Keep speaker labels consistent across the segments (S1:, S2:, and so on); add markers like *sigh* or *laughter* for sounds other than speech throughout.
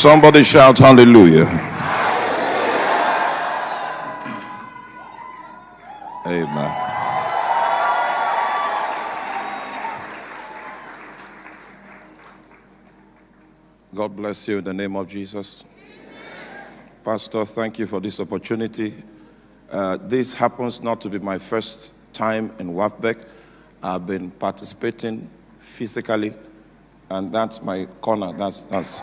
S1: Somebody shout hallelujah. Amen. God bless you in the name of Jesus. Pastor, thank you for this opportunity. Uh, this happens not to be my first time in WAFBEC. I've been participating physically, and that's my corner. That's, that's.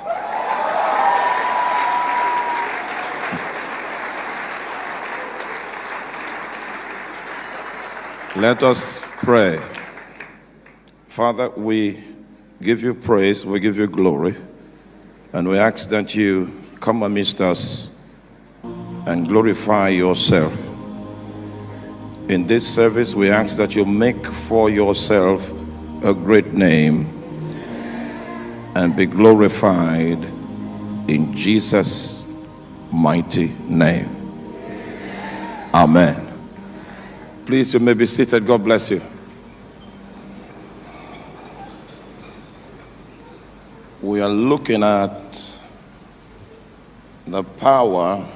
S1: Let us pray. Father, we give you praise, we give you glory, and we ask that you come amidst us and glorify yourself. In this service, we ask that you make for yourself a great name and be glorified in Jesus' mighty name. Amen. Please, you may be seated. God bless you. We are looking at the power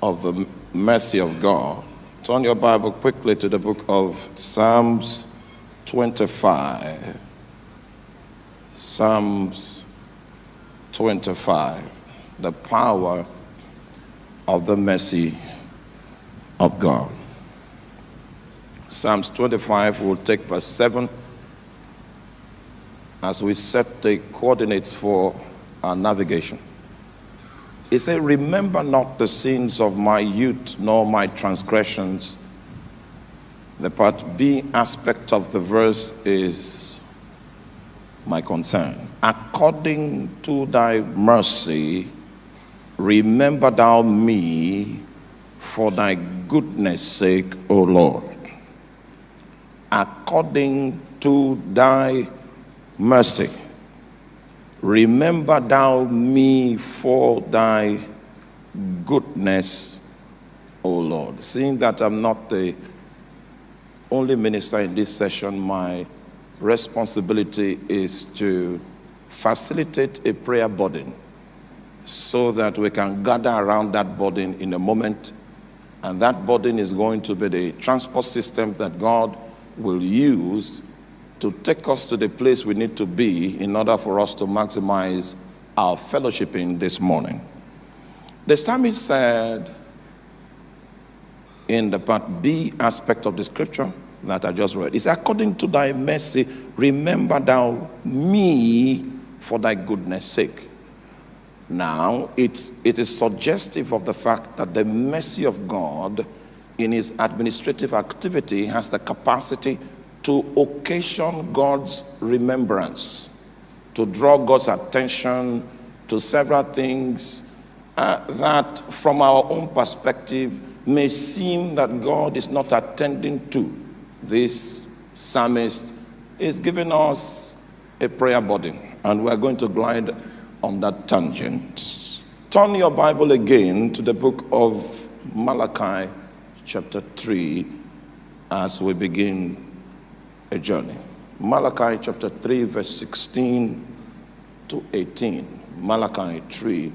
S1: of the mercy of God. Turn your Bible quickly to the book of Psalms 25. Psalms 25. The power of the mercy of God. Psalms 25 will take verse 7 as we set the coordinates for our navigation. He said, Remember not the sins of my youth, nor my transgressions. The part B aspect of the verse is my concern. According to thy mercy, remember thou me for thy goodness sake, O Lord. According to thy mercy, remember thou me for thy goodness, O Lord. Seeing that I'm not the only minister in this session, my responsibility is to facilitate a prayer burden so that we can gather around that burden in a moment and that burden is going to be the transport system that God will use to take us to the place we need to be in order for us to maximize our fellowshipping this morning. The psalmist said in the part B aspect of the scripture that I just read, it's according to thy mercy, remember thou me for thy goodness sake. Now, it's, it is suggestive of the fact that the mercy of God in his administrative activity has the capacity to occasion God's remembrance, to draw God's attention to several things uh, that, from our own perspective, may seem that God is not attending to. This psalmist is giving us a prayer burden, and we're going to glide on that tangent. Turn your Bible again to the book of Malachi, chapter 3, as we begin a journey. Malachi chapter 3, verse 16 to 18. Malachi 3,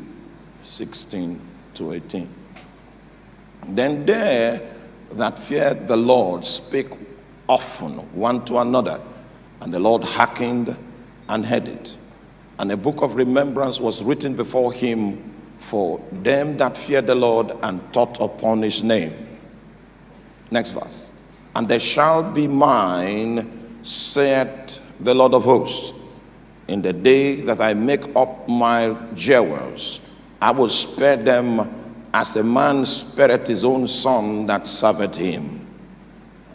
S1: 16 to 18. Then there that feared the Lord spake often one to another, and the Lord hearkened and heard it. And a book of remembrance was written before him for them that fear the Lord and thought upon his name. Next verse. And they shall be mine, saith the Lord of hosts, in the day that I make up my jewels. I will spare them as a man spareth his own son that serveth him.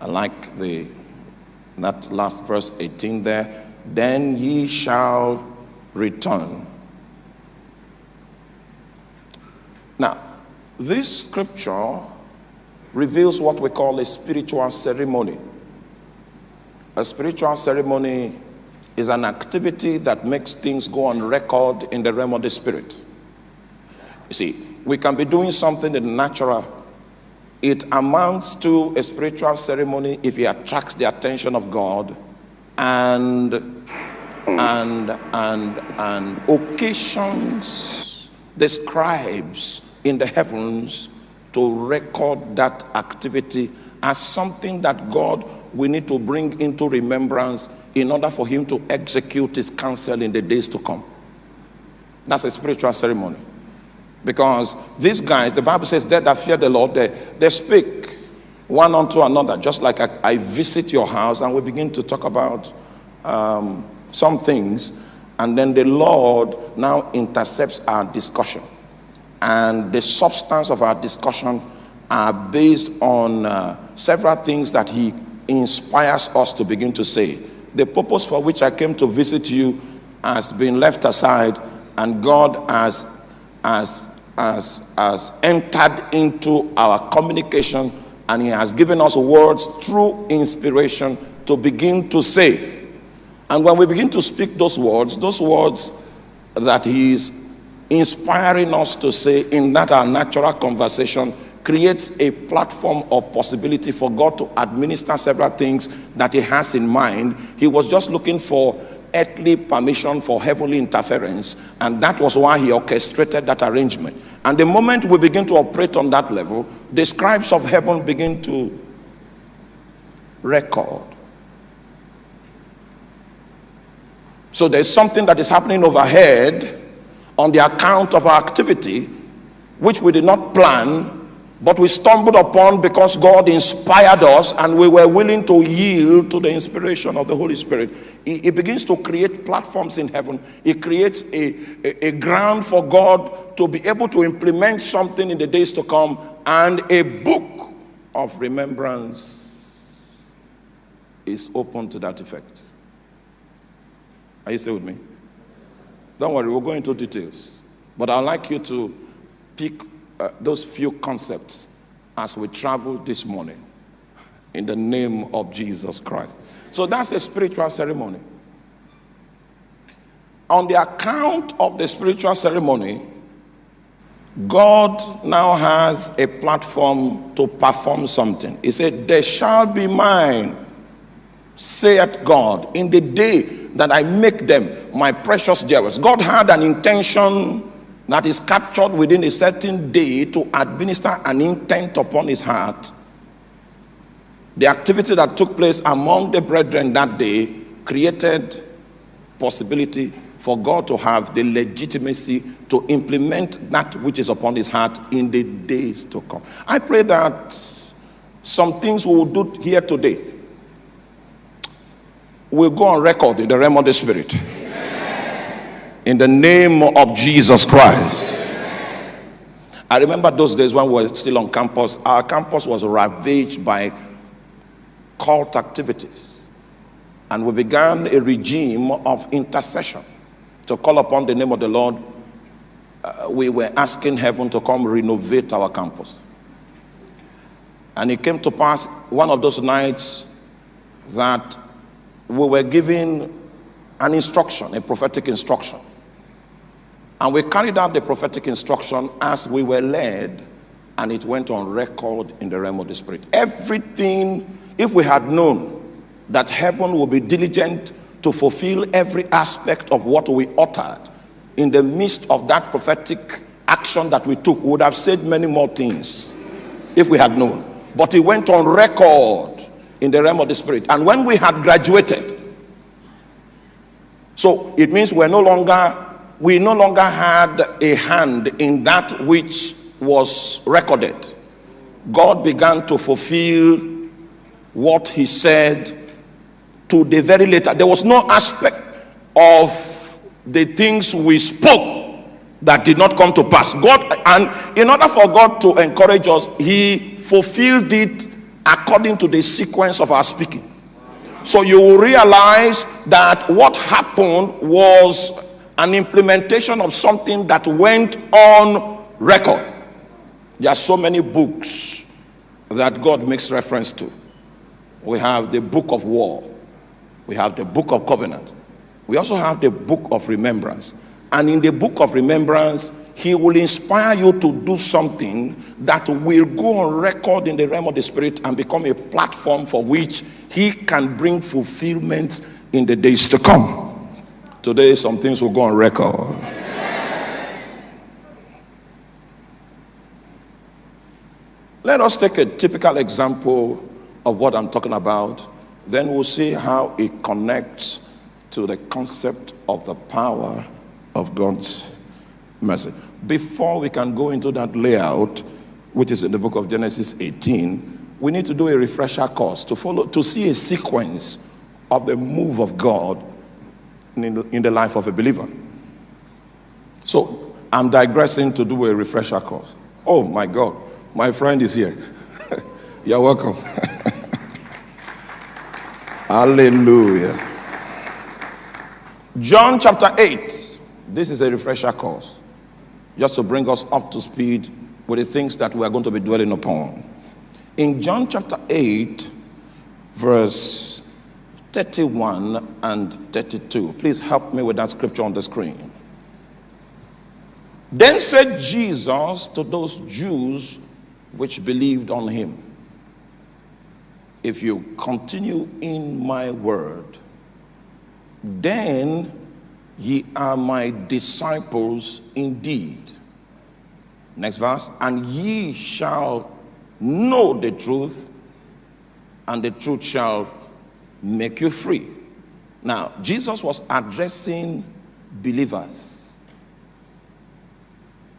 S1: I like the that last verse 18 there. Then ye shall return. Now, this scripture reveals what we call a spiritual ceremony. A spiritual ceremony is an activity that makes things go on record in the realm of the spirit. You see, we can be doing something in the natural. It amounts to a spiritual ceremony if it attracts the attention of God and and, and, and occasions the scribes in the heavens to record that activity as something that God we need to bring into remembrance in order for him to execute his counsel in the days to come. That's a spiritual ceremony. Because these guys, the Bible says, they that fear the Lord, they, they speak one unto another, just like I, I visit your house and we begin to talk about um, some things, and then the Lord now intercepts our discussion. And the substance of our discussion are based on uh, several things that He inspires us to begin to say. The purpose for which I came to visit you has been left aside, and God has, has, has, has entered into our communication and He has given us words through inspiration to begin to say. And when we begin to speak those words, those words that He is inspiring us to say in that our natural conversation creates a platform or possibility for God to administer several things that He has in mind. He was just looking for earthly permission for heavenly interference, and that was why He orchestrated that arrangement. And the moment we begin to operate on that level, the scribes of heaven begin to record. So there's something that is happening overhead on the account of our activity, which we did not plan, but we stumbled upon because God inspired us and we were willing to yield to the inspiration of the Holy Spirit. It, begins to create platforms in heaven. It creates a, a, a ground for God to be able to implement something in the days to come and a book of remembrance is open to that effect. Are you still with me? Don't worry, we'll go into details. But I'd like you to pick uh, those few concepts as we travel this morning in the name of Jesus Christ. So that's a spiritual ceremony. On the account of the spiritual ceremony, God now has a platform to perform something. He said, There shall be mine, saith God, in the day that I make them my precious jewels. God had an intention that is captured within a certain day to administer an intent upon his heart. The activity that took place among the brethren that day created possibility for God to have the legitimacy to implement that which is upon his heart in the days to come. I pray that some things we will do here today will go on record in the realm of the spirit in the name of Jesus Christ. I remember those days when we were still on campus. Our campus was ravaged by cult activities. And we began a regime of intercession to call upon the name of the Lord. Uh, we were asking heaven to come renovate our campus. And it came to pass one of those nights that we were given an instruction, a prophetic instruction and we carried out the prophetic instruction as we were led, and it went on record in the realm of the Spirit. Everything, if we had known that heaven would be diligent to fulfill every aspect of what we uttered in the midst of that prophetic action that we took, we would have said many more things if we had known. But it went on record in the realm of the Spirit. And when we had graduated, so it means we're no longer we no longer had a hand in that which was recorded. God began to fulfill what he said to the very later. There was no aspect of the things we spoke that did not come to pass. God, and in order for God to encourage us, he fulfilled it according to the sequence of our speaking. So you will realize that what happened was an implementation of something that went on record. There are so many books that God makes reference to. We have the book of war, we have the book of covenant, we also have the book of remembrance. And in the book of remembrance, he will inspire you to do something that will go on record in the realm of the spirit and become a platform for which he can bring fulfillment in the days to come. Today, some things will go on record. Let us take a typical example of what I'm talking about. Then we'll see how it connects to the concept of the power of God's mercy. Before we can go into that layout, which is in the book of Genesis 18, we need to do a refresher course to follow to see a sequence of the move of God in the, in the life of a believer. So I'm digressing to do a refresher course. Oh my God, my friend is here. *laughs* You're welcome. *laughs* Hallelujah. John chapter 8. This is a refresher course, just to bring us up to speed with the things that we are going to be dwelling upon. In John chapter 8, verse 31 and 32, please help me with that scripture on the screen. Then said Jesus to those Jews which believed on him, If you continue in my word, then ye are my disciples indeed. Next verse, and ye shall know the truth, and the truth shall make you free. Now, Jesus was addressing believers.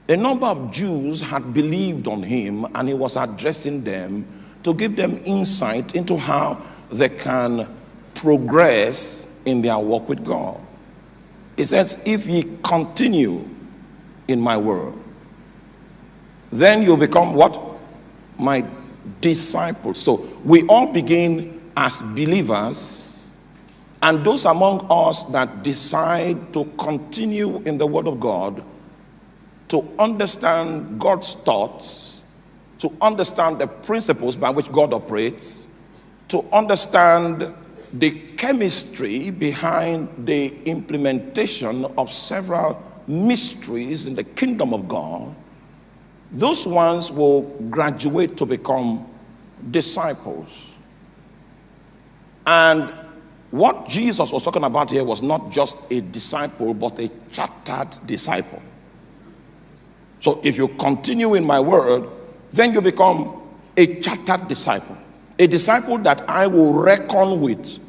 S1: A number of Jews had believed on him, and he was addressing them to give them insight into how they can progress in their walk with God. He says, If ye continue in my word, then you'll become what? my disciples. So we all begin as believers, and those among us that decide to continue in the Word of God, to understand God's thoughts, to understand the principles by which God operates, to understand the chemistry behind the implementation of several mysteries in the kingdom of God those ones will graduate to become disciples. And what Jesus was talking about here was not just a disciple, but a chartered disciple. So if you continue in my word, then you become a chartered disciple. A disciple that I will reckon with,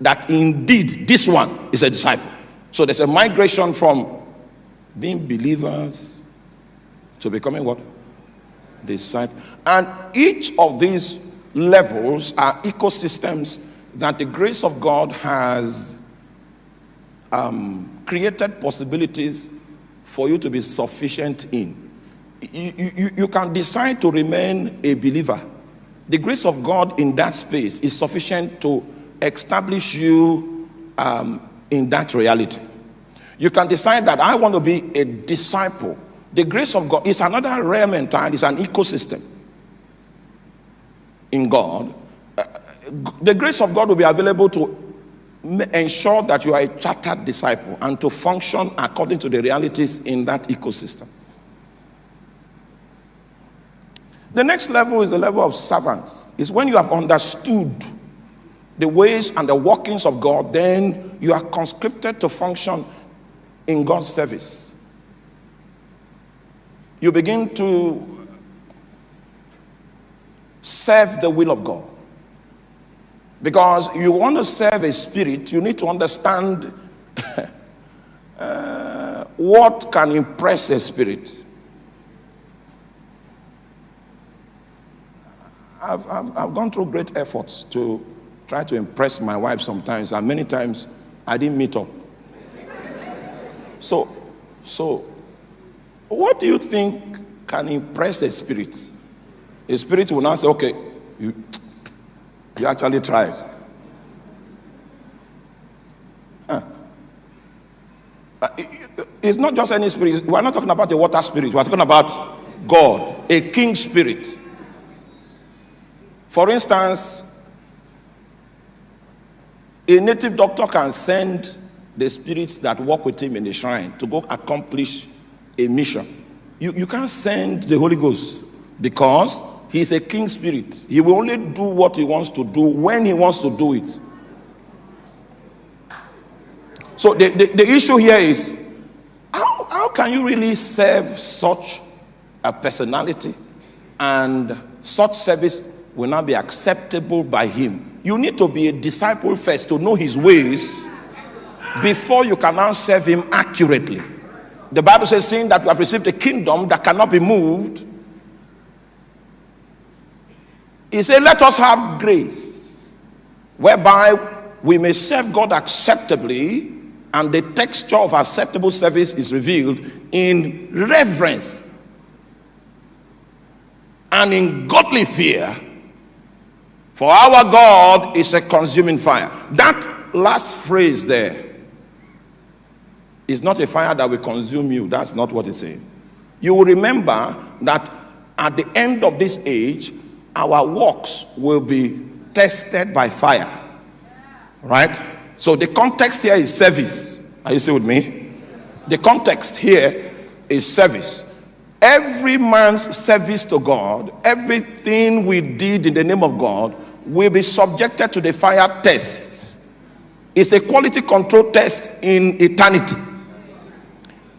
S1: that indeed this one is a disciple. So there's a migration from being believers to becoming what? Disciple. And each of these levels are ecosystems that the grace of God has um, created possibilities for you to be sufficient in. You, you, you can decide to remain a believer. The grace of God in that space is sufficient to establish you um, in that reality. You can decide that I want to be a disciple the grace of God is another realm entirely, it's an ecosystem in God. Uh, the grace of God will be available to ensure that you are a chartered disciple and to function according to the realities in that ecosystem. The next level is the level of servants. Is when you have understood the ways and the workings of God, then you are conscripted to function in God's service you begin to serve the will of God. Because you want to serve a spirit, you need to understand *laughs* uh, what can impress a spirit. I've, I've, I've gone through great efforts to try to impress my wife sometimes, and many times I didn't meet up. So, so what do you think can impress a spirit? A spirit will now say, okay, you, you actually tried. Huh. Uh, it's not just any spirit. We're not talking about a water spirit. We're talking about God, a king spirit. For instance, a native doctor can send the spirits that work with him in the shrine to go accomplish a mission. You, you can't send the Holy Ghost because he's a king spirit. He will only do what he wants to do when he wants to do it. So the, the, the issue here is how, how can you really serve such a personality and such service will not be acceptable by him? You need to be a disciple first to know his ways before you can now serve him accurately. The Bible says, seeing that we have received a kingdom that cannot be moved, he said, Let us have grace whereby we may serve God acceptably, and the texture of acceptable service is revealed in reverence and in godly fear. For our God is a consuming fire. That last phrase there is not a fire that will consume you. That's not what it's saying. You will remember that at the end of this age, our works will be tested by fire. Right? So the context here is service. Are you still with me? The context here is service. Every man's service to God, everything we did in the name of God, will be subjected to the fire test. It's a quality control test in eternity.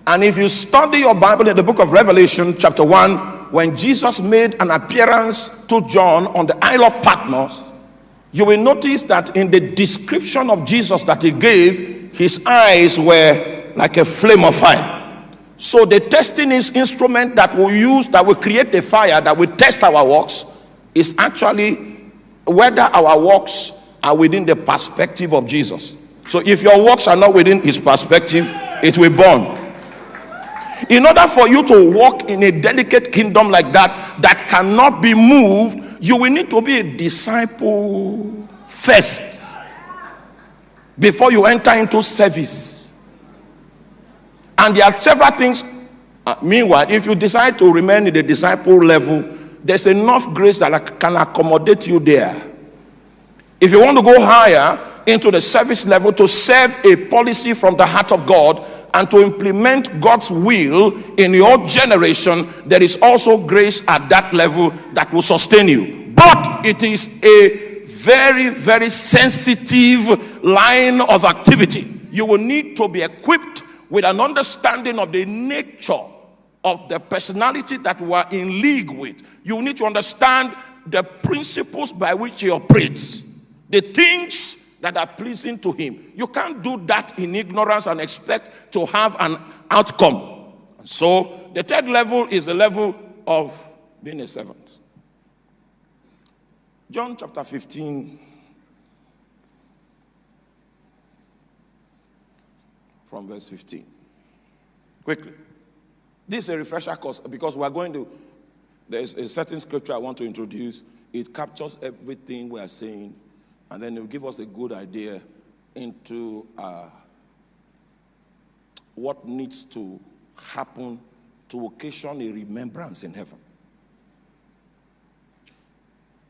S1: And if you study your Bible in the book of Revelation, chapter 1, when Jesus made an appearance to John on the Isle of Patmos, you will notice that in the description of Jesus that he gave, his eyes were like a flame of fire. So the testing is instrument that we use that will create the fire that will test our works is actually whether our works are within the perspective of Jesus. So if your works are not within his perspective, it will burn. In order for you to walk in a delicate kingdom like that, that cannot be moved, you will need to be a disciple first before you enter into service. And there are several things. Uh, meanwhile, if you decide to remain in the disciple level, there's enough grace that can accommodate you there. If you want to go higher into the service level to serve a policy from the heart of God, and to implement God's will in your generation, there is also grace at that level that will sustain you. But it is a very, very sensitive line of activity. You will need to be equipped with an understanding of the nature of the personality that we are in league with. You need to understand the principles by which he operates, the things that are pleasing to him. You can't do that in ignorance and expect to have an outcome. So the third level is the level of being a servant. John chapter 15 from verse 15. Quickly. This is a refresher course because we are going to, there's a certain scripture I want to introduce. It captures everything we are saying and then it will give us a good idea into uh, what needs to happen to occasion a remembrance in heaven.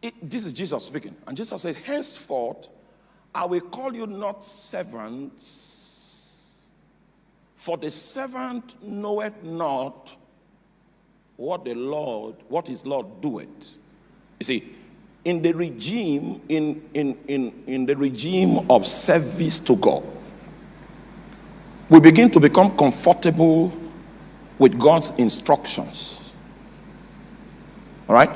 S1: It, this is Jesus speaking. And Jesus said, Henceforth, I will call you not servants, for the servant knoweth not what the Lord, what his Lord doeth. You see, in the regime in, in, in, in the regime of service to god we begin to become comfortable with god's instructions all right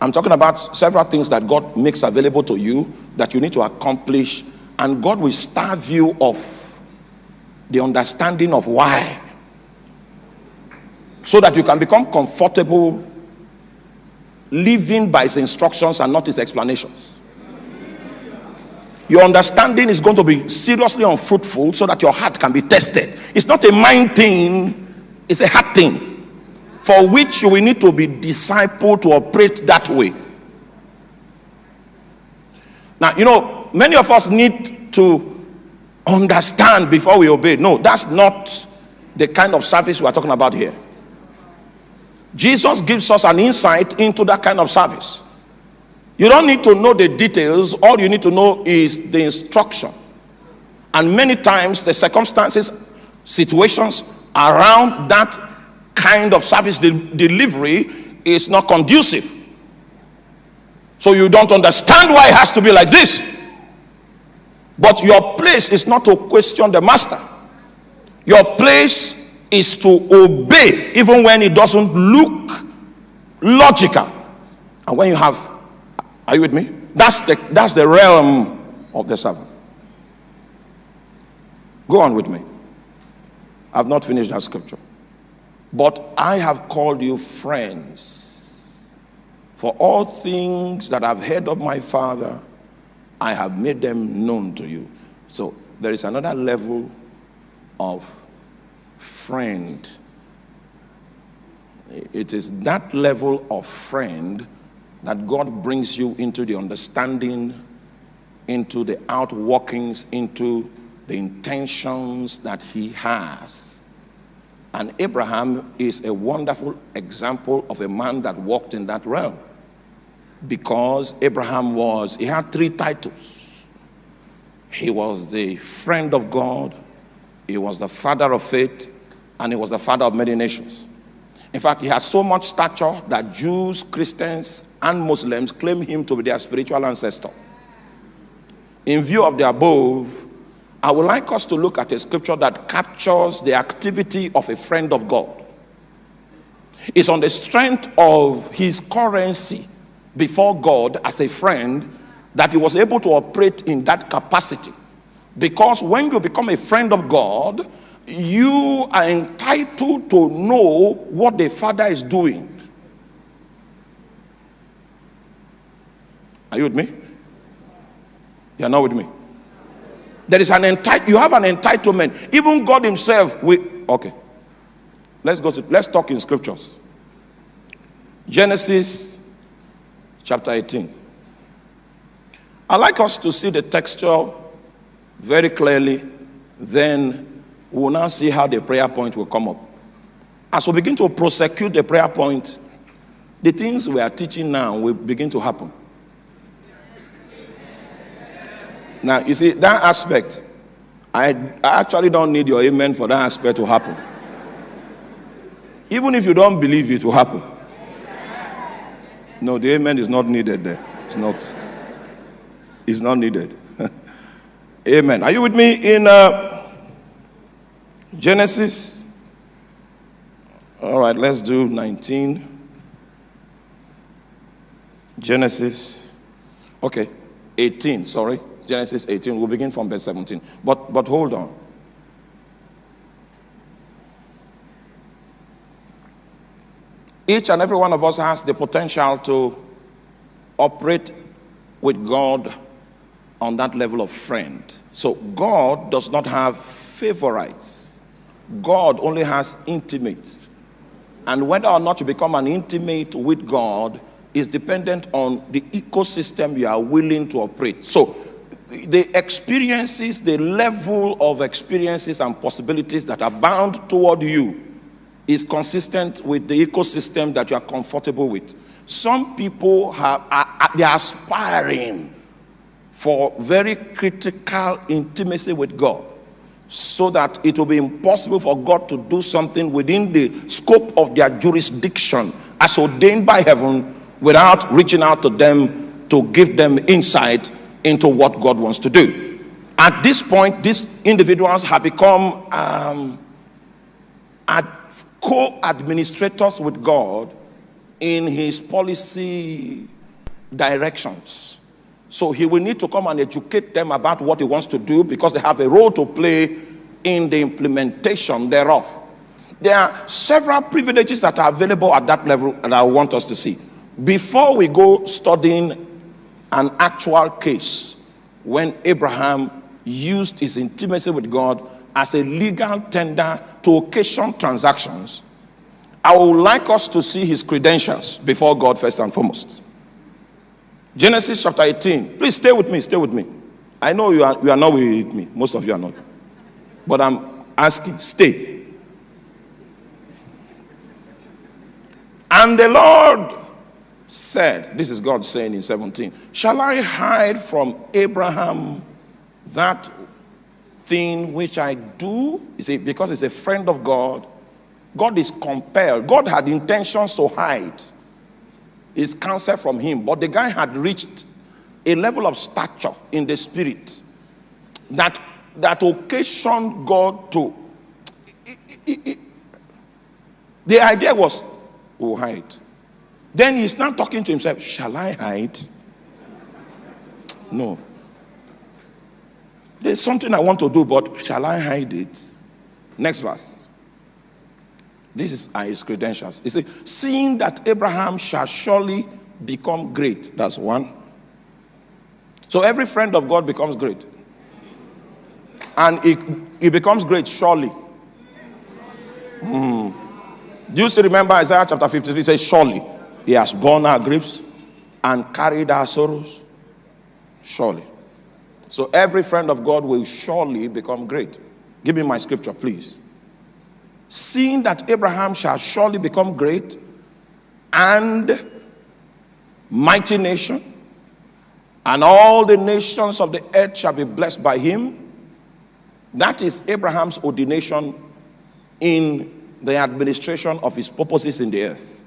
S1: i'm talking about several things that god makes available to you that you need to accomplish and god will starve you of the understanding of why so that you can become comfortable living by his instructions and not his explanations. Your understanding is going to be seriously unfruitful so that your heart can be tested. It's not a mind thing, it's a heart thing for which you will need to be discipled to operate that way. Now, you know, many of us need to understand before we obey. No, that's not the kind of service we are talking about here. Jesus gives us an insight into that kind of service. You don't need to know the details, all you need to know is the instruction. And many times, the circumstances, situations around that kind of service de delivery is not conducive. So you don't understand why it has to be like this. But your place is not to question the master. Your place is to obey even when it doesn't look logical. And when you have, are you with me? That's the, that's the realm of the servant. Go on with me. I've not finished that scripture. But I have called you friends. For all things that I've heard of my Father, I have made them known to you. So there is another level of friend. It is that level of friend that God brings you into the understanding, into the outworkings, into the intentions that He has. And Abraham is a wonderful example of a man that walked in that realm. Because Abraham was, he had three titles. He was the friend of God, he was the father of faith, and he was the father of many nations. In fact, he had so much stature that Jews, Christians, and Muslims claim him to be their spiritual ancestor. In view of the above, I would like us to look at a scripture that captures the activity of a friend of God. It's on the strength of his currency before God as a friend that he was able to operate in that capacity. Because when you become a friend of God, you are entitled to know what the Father is doing. Are you with me? You're not with me? There is an entitle. You have an entitlement. Even God Himself. We okay. Let's go to. Let's talk in scriptures. Genesis chapter 18. I like us to see the texture very clearly. Then we will now see how the prayer point will come up. As we begin to prosecute the prayer point, the things we are teaching now will begin to happen. Now, you see, that aspect, I, I actually don't need your amen for that aspect to happen. Even if you don't believe it will happen. No, the amen is not needed there. It's not. It's not needed. *laughs* amen. Are you with me in uh, Genesis? All right, let's do 19. Genesis. Okay, 18, sorry. Genesis 18. We'll begin from verse 17. But, but hold on. Each and every one of us has the potential to operate with God on that level of friend. So God does not have favorites. God only has intimates. And whether or not you become an intimate with God is dependent on the ecosystem you are willing to operate. So the experiences, the level of experiences and possibilities that are bound toward you is consistent with the ecosystem that you are comfortable with. Some people have, are, they are aspiring for very critical intimacy with God so that it will be impossible for God to do something within the scope of their jurisdiction as ordained by heaven without reaching out to them to give them insight into what God wants to do. At this point, these individuals have become um, co-administrators with God in his policy directions. So he will need to come and educate them about what he wants to do because they have a role to play in the implementation thereof. There are several privileges that are available at that level and I want us to see. Before we go studying an actual case when Abraham used his intimacy with God as a legal tender to occasion transactions, I would like us to see his credentials before God first and foremost. Genesis chapter 18. Please stay with me, stay with me. I know you are, you are not with me. Most of you are not. But I'm asking, stay. And the Lord said, this is God saying in 17, Shall I hide from Abraham that thing which I do? You see, because he's a friend of God, God is compelled. God had intentions to hide his counsel from him, but the guy had reached a level of stature in the spirit that, that occasioned God to. the idea was, we'll hide. Then he's not talking to himself, shall I hide? No. There's something I want to do, but shall I hide it? Next verse. This is his credentials. He says, Seeing that Abraham shall surely become great. That's one. So every friend of God becomes great. And he, he becomes great surely. Mm. Do you still remember Isaiah chapter 53 says, Surely he has borne our griefs and carried our sorrows? Surely. So every friend of God will surely become great. Give me my scripture, please. Seeing that Abraham shall surely become great and mighty nation, and all the nations of the earth shall be blessed by him. That is Abraham's ordination in the administration of his purposes in the earth.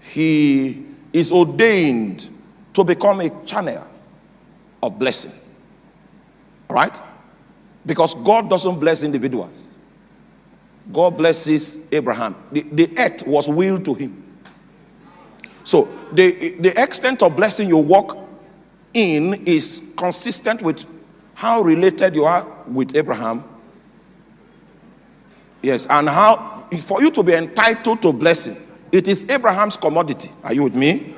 S1: He is ordained to become a channel of blessing. Right? Because God doesn't bless individuals. God blesses Abraham. The, the earth was willed to him. So the, the extent of blessing you walk in is consistent with how related you are with Abraham. Yes, and how for you to be entitled to blessing, it is Abraham's commodity. Are you with me?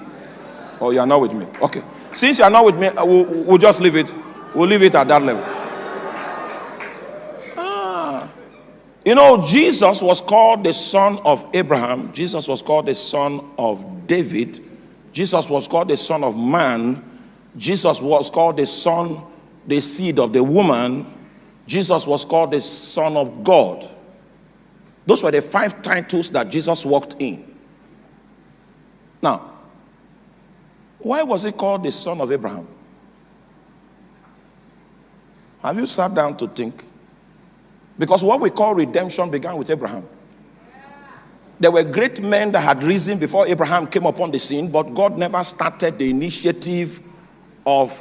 S1: Or you are not with me? Okay. Since you are not with me, uh, we'll, we'll just leave it. We'll leave it at that level. Ah. You know, Jesus was called the son of Abraham. Jesus was called the son of David. Jesus was called the son of man. Jesus was called the son, the seed of the woman. Jesus was called the son of God. Those were the five titles that Jesus walked in. Now, why was he called the son of Abraham? Have you sat down to think? Because what we call redemption began with Abraham. There were great men that had risen before Abraham came upon the scene, but God never started the initiative of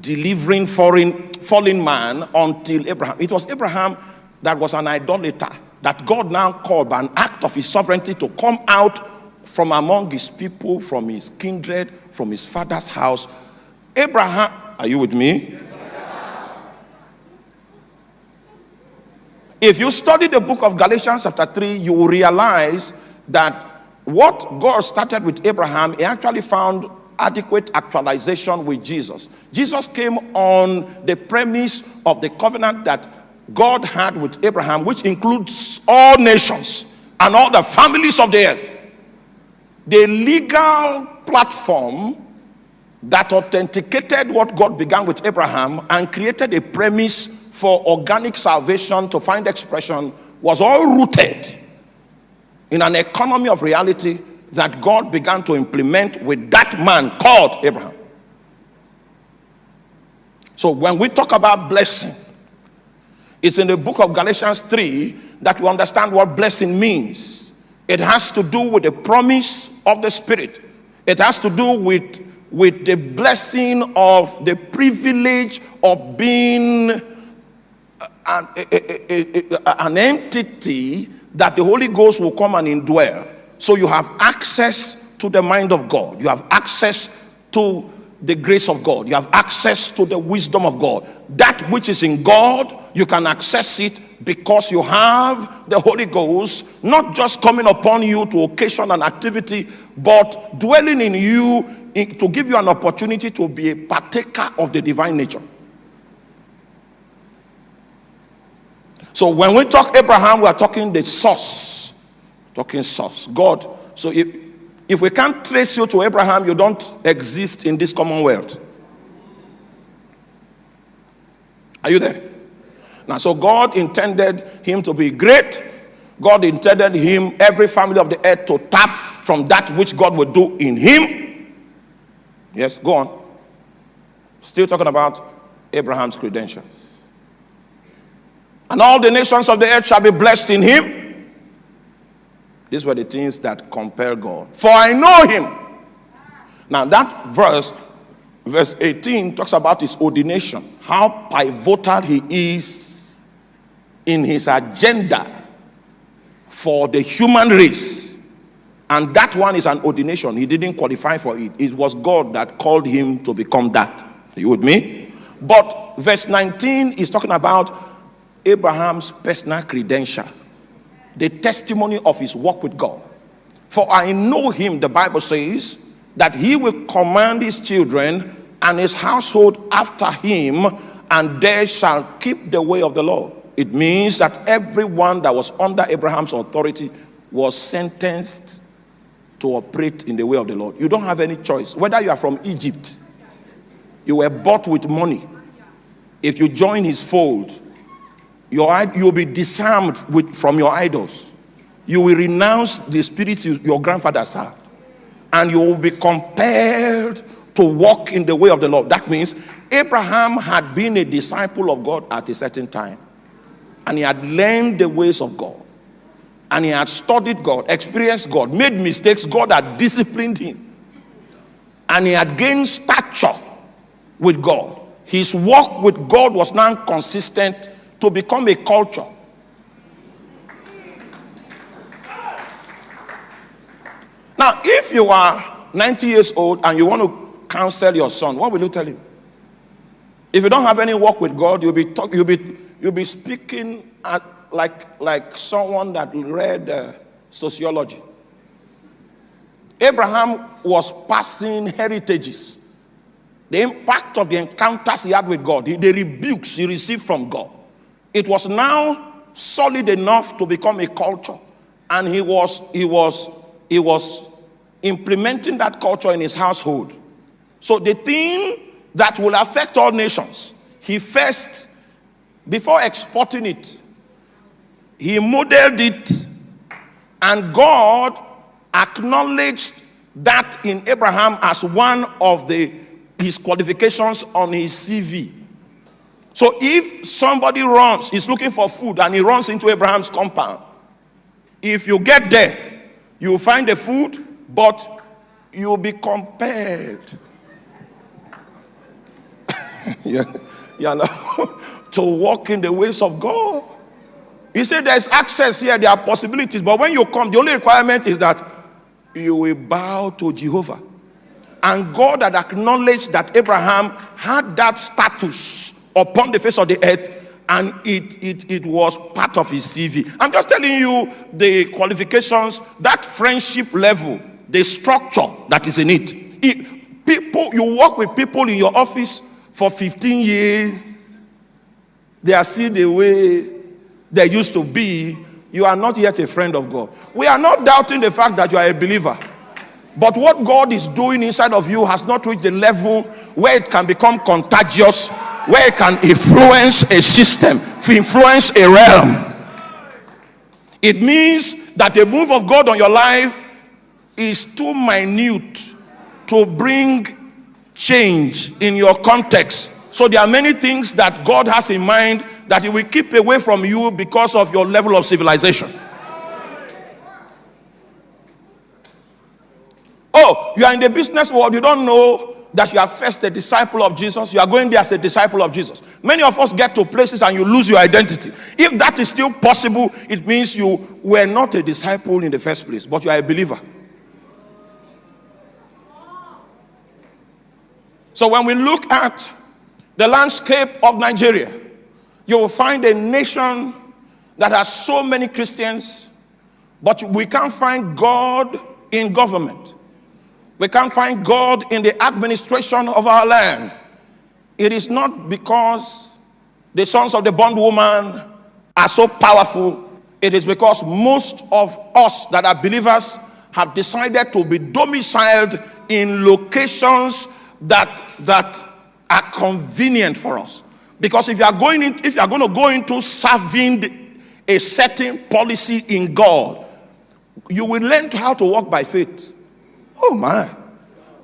S1: delivering foreign, fallen man until Abraham. It was Abraham that was an idolater that God now called by an act of his sovereignty to come out from among his people, from his kindred, from his father's house. Abraham, are you with me? If you study the book of Galatians, chapter 3, you will realize that what God started with Abraham, he actually found adequate actualization with Jesus. Jesus came on the premise of the covenant that God had with Abraham, which includes all nations and all the families of the earth the legal platform that authenticated what God began with Abraham and created a premise for organic salvation to find expression was all rooted in an economy of reality that God began to implement with that man called Abraham. So when we talk about blessing, it's in the book of Galatians 3 that we understand what blessing means. It has to do with the promise of the Spirit. It has to do with, with the blessing of the privilege of being an, a, eh, eh, eh, a, a, an entity that the Holy Ghost will come and indwell. So you have access to the mind of God. You have access to the grace of God. You have access to the wisdom of God. That which is in God, you can access it because you have the Holy Ghost not just coming upon you to occasion an activity, but dwelling in you to give you an opportunity to be a partaker of the divine nature. So when we talk Abraham, we are talking the source. Talking source. God. So if, if we can't trace you to Abraham, you don't exist in this commonwealth. Are you there? Now, so God intended him to be great. God intended him, every family of the earth, to tap from that which God would do in him. Yes, go on. Still talking about Abraham's credentials. And all the nations of the earth shall be blessed in him. These were the things that compel God. For I know him. Now, that verse verse 18 talks about his ordination, how pivotal he is in his agenda for the human race. And that one is an ordination. He didn't qualify for it. It was God that called him to become that. Are you with me? But verse 19 is talking about Abraham's personal credential, the testimony of his walk with God. For I know him, the Bible says, that he will command his children and his household after him, and they shall keep the way of the Lord. It means that everyone that was under Abraham's authority was sentenced to operate in the way of the Lord. You don't have any choice. Whether you are from Egypt, you were bought with money. If you join his fold, your, you'll be disarmed with, from your idols. You will renounce the spirits you, your grandfathers had. And you will be compelled to walk in the way of the Lord. That means Abraham had been a disciple of God at a certain time. And he had learned the ways of God. And he had studied God, experienced God, made mistakes. God had disciplined him. And he had gained stature with God. His walk with God was now consistent to become a culture. Now, if you are 90 years old and you want to counsel your son, what will you tell him? If you don't have any work with God, you'll be talk, you'll be you'll be speaking at, like like someone that read uh, sociology. Abraham was passing heritages, the impact of the encounters he had with God, the, the rebukes he received from God. It was now solid enough to become a culture, and he was he was he was implementing that culture in his household. So the thing that will affect all nations, he first, before exporting it, he modeled it, and God acknowledged that in Abraham as one of the his qualifications on his CV. So if somebody runs, is looking for food and he runs into Abraham's compound, if you get there, you find the food, but you'll be compelled yeah, yeah, to walk in the ways of God. He said there's access here, there are possibilities, but when you come, the only requirement is that you will bow to Jehovah. And God had acknowledged that Abraham had that status upon the face of the earth and it, it, it was part of his CV. I'm just telling you the qualifications, that friendship level, the structure that is in it. it people, you work with people in your office for 15 years, they are still the way they used to be. You are not yet a friend of God. We are not doubting the fact that you are a believer. But what God is doing inside of you has not reached the level where it can become contagious, where it can influence a system, influence a realm. It means that the move of God on your life is too minute to bring change in your context. So there are many things that God has in mind that He will keep away from you because of your level of civilization. Oh, you are in the business world, you don't know that you are first a disciple of Jesus. You are going there as a disciple of Jesus. Many of us get to places and you lose your identity. If that is still possible, it means you were not a disciple in the first place, but you are a believer. So when we look at the landscape of Nigeria, you will find a nation that has so many Christians, but we can't find God in government. We can't find God in the administration of our land. It is not because the sons of the bondwoman are so powerful. It is because most of us that are believers have decided to be domiciled in locations that that are convenient for us. Because if you are going in, if you are going to go into serving a certain policy in God, you will learn how to walk by faith. Oh my.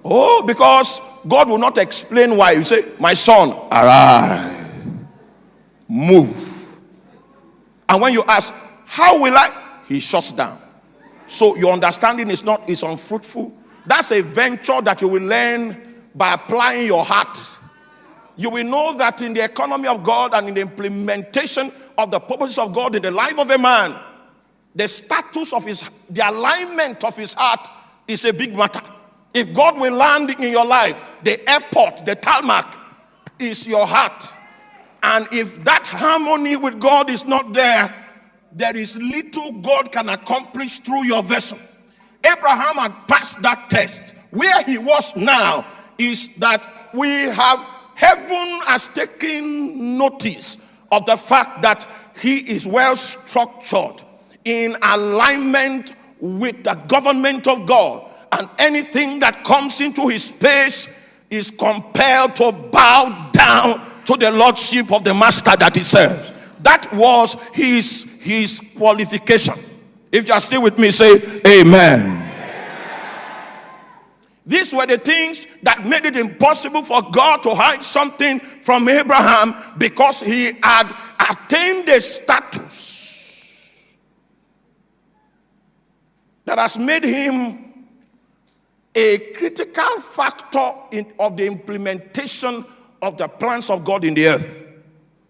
S1: Oh, because God will not explain why. You say, My son, arise. Move. And when you ask, How will I? He shuts down. So your understanding is not is unfruitful. That's a venture that you will learn by applying your heart. You will know that in the economy of God and in the implementation of the purposes of God in the life of a man, the status of his, the alignment of his heart is a big matter. If God will land in your life, the airport, the tarmac is your heart. And if that harmony with God is not there, there is little God can accomplish through your vessel. Abraham had passed that test. Where he was now is that we have heaven has taken notice of the fact that he is well structured in alignment with the government of God. And anything that comes into his space is compelled to bow down to the lordship of the master that he serves. That was his, his qualification. If you are still with me, say amen. These were the things that made it impossible for God to hide something from Abraham because he had attained a status that has made him a critical factor in, of the implementation of the plans of God in the earth.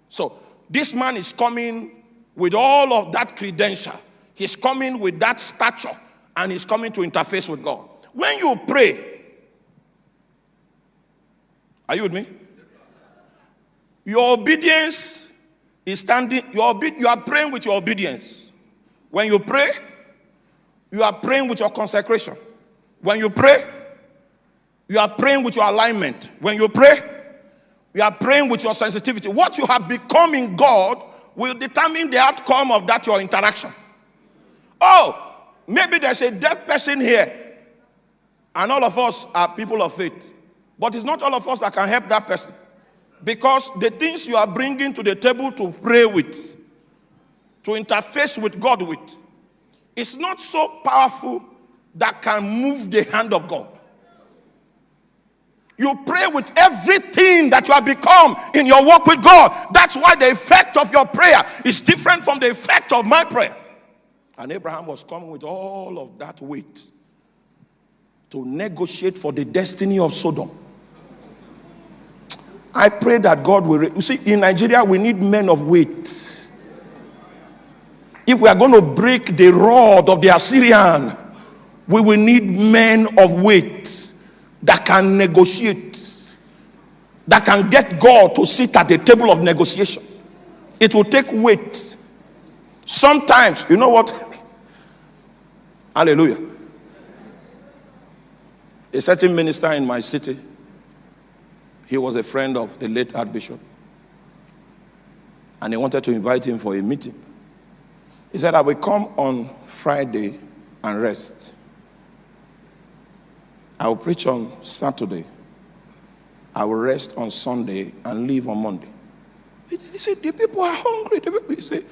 S1: So, this man is coming with all of that credential. He's coming with that stature and he's coming to interface with God. When you pray, are you with me? Your obedience is standing, your you are praying with your obedience. When you pray, you are praying with your consecration. When you pray, you are praying with your alignment. When you pray, you are praying with your sensitivity. What you have become in God will determine the outcome of that your interaction. Oh, maybe there's a deaf person here, and all of us are people of faith. But it's not all of us that can help that person. Because the things you are bringing to the table to pray with, to interface with God with, is not so powerful that can move the hand of God. You pray with everything that you have become in your work with God. That's why the effect of your prayer is different from the effect of my prayer. And Abraham was coming with all of that weight to negotiate for the destiny of Sodom. I pray that God will. You see, in Nigeria, we need men of weight. If we are going to break the rod of the Assyrian, we will need men of weight that can negotiate, that can get God to sit at the table of negotiation. It will take weight. Sometimes, you know what? *laughs* Hallelujah. A certain minister in my city, he was a friend of the late Archbishop. And he wanted to invite him for a meeting. He said, I will come on Friday and rest. I will preach on Saturday. I will rest on Sunday and leave on Monday. He said, The people are hungry. The people, he said,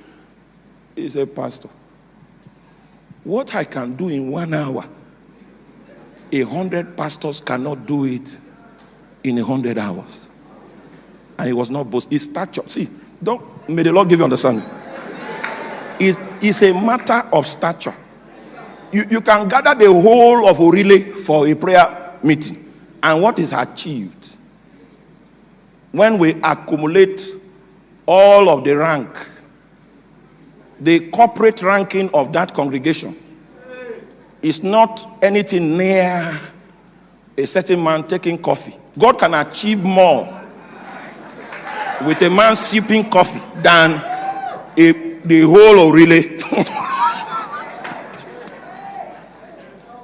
S1: he said, Pastor, what I can do in one hour, a hundred pastors cannot do it in a hundred hours. And he was not boasting. His stature, see, don't may the Lord give you understanding. It's, it's a matter of stature. You, you can gather the whole of Orile for a prayer meeting. And what is achieved when we accumulate all of the rank, the corporate ranking of that congregation is not anything near a certain man taking coffee. God can achieve more with a man sipping coffee than a, the whole of relay.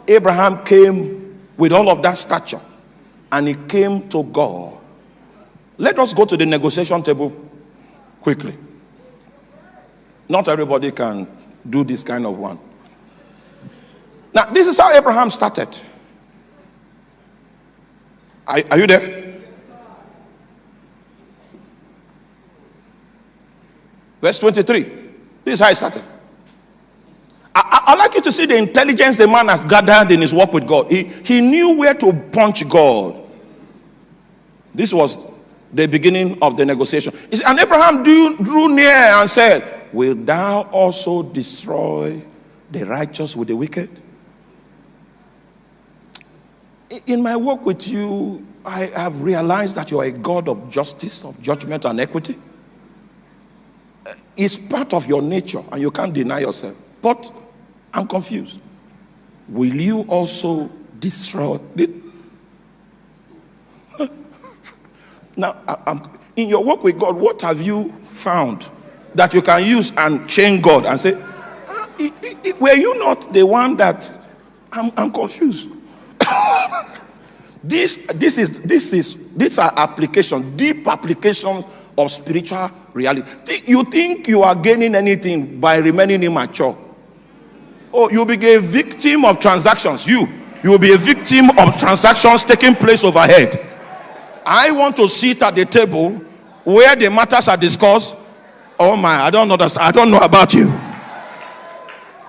S1: Abraham came with all of that stature and he came to God. Let us go to the negotiation table quickly. Not everybody can do this kind of one. Now, this is how Abraham started. Are, are you there? Verse 23. This is how he started. I, I, like you to see the intelligence the man has gathered in his work with God. He, he knew where to punch God. This was the beginning of the negotiation. And Abraham drew, drew near and said, Will thou also destroy the righteous with the wicked? In my work with you, I have realized that you are a God of justice, of judgment, and equity. It's part of your nature, and you can't deny yourself. But I'm confused. Will you also destroy it? *laughs* now, I'm, in your work with God, what have you found that you can use and change God and say, ah, Were you not the one that I'm, I'm confused? *laughs* this, this is this is these are applications, deep application of spiritual reality. You think you are gaining anything by remaining immature? Oh, you'll be a victim of transactions. You, you will be a victim of transactions taking place overhead. I want to sit at the table where the matters are discussed. Oh my, I don't understand. I don't know about you.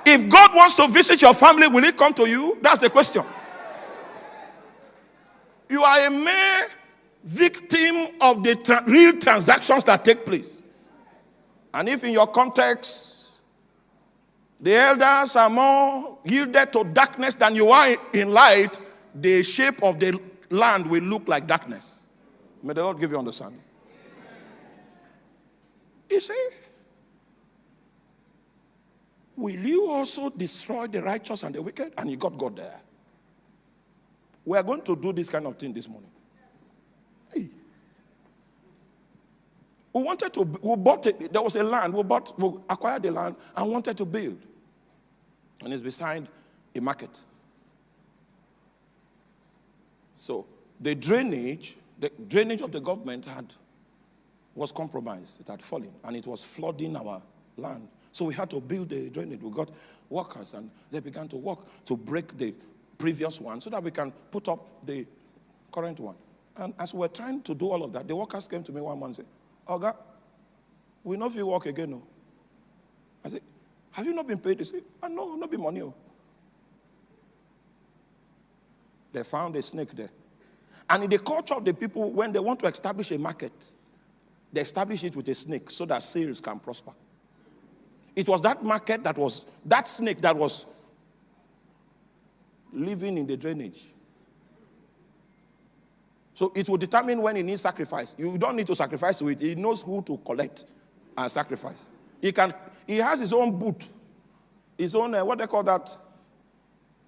S1: If God wants to visit your family, will He come to you? That's the question. You are a mere victim of the tra- real transactions that take place. And if in your context, the elders are more yielded to darkness than you are in light, the shape of the land will look like darkness. May the Lord give you understanding. You see, will you also destroy the righteous and the wicked? And you got God there. We are going to do this kind of thing this morning. We wanted to, we bought it, there was a land, we bought, we acquired the land and wanted to build. And it's beside a market. So the drainage, the drainage of the government had was compromised. It had fallen and it was flooding our land. So we had to build the drainage. We got workers and they began to work to break the previous one so that we can put up the current one. And as we were trying to do all of that, the workers came to me one month and said, Oga, we know if you work again. No. I said, Have you not been paid? They said, oh, ah, No, not be money. Oh. They found a snake there. And in the culture of the people, when they want to establish a market, they establish it with a snake so that sales can prosper. It was that market that was, that snake that was living in the drainage. So it will determine when he needs sacrifice. You don't need to sacrifice to it. He knows who to collect and sacrifice. He can. He has his own boot, his own uh, what they call that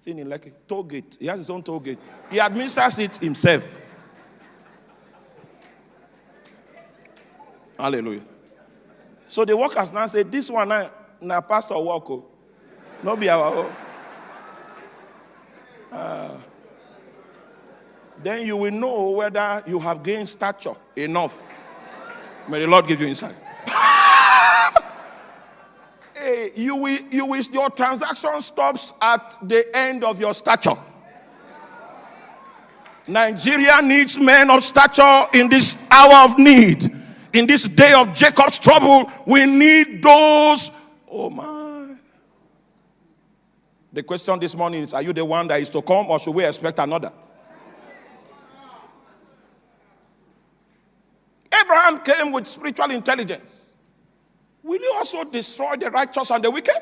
S1: thing in like toll gate. He has his own toll gate. He administers it himself. Hallelujah. So the workers now say, "This one now, now pastor work, oh. no be our own." Uh, then you will know whether you have gained stature enough. May the Lord give you insight. *laughs* hey, you will, you will, your transaction stops at the end of your stature. Nigeria needs men of stature in this hour of need. In this day of Jacob's trouble, we need those. Oh my. The question this morning is Are you the one that is to come, or should we expect another? Abraham came with spiritual intelligence. Will you also destroy the righteous and the wicked?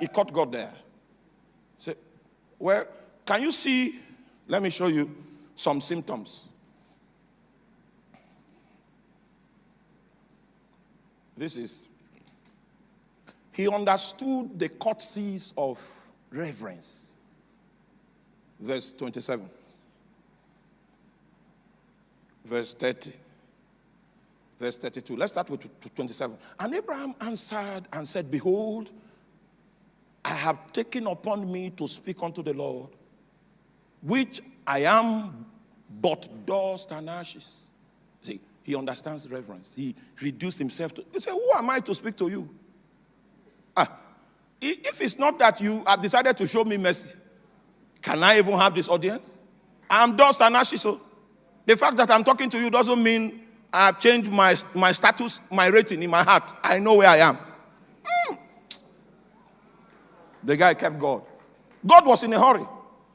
S1: He caught God there. Say, well, can you see? Let me show you some symptoms. This is, he understood the courtesies of reverence. Verse 27. Verse 30 verse 32. Let's start with 27. And Abraham answered and said, Behold, I have taken upon me to speak unto the Lord, which I am but dust and ashes. See, he understands reverence. He reduced himself to, he said, Who am I to speak to you? Ah, if it's not that you have decided to show me mercy, can I even have this audience? I'm dust and ashes. So the fact that I'm talking to you doesn't mean I have changed my, my status, my rating in my heart. I know where I am. Mm. The guy kept God. God was in a hurry.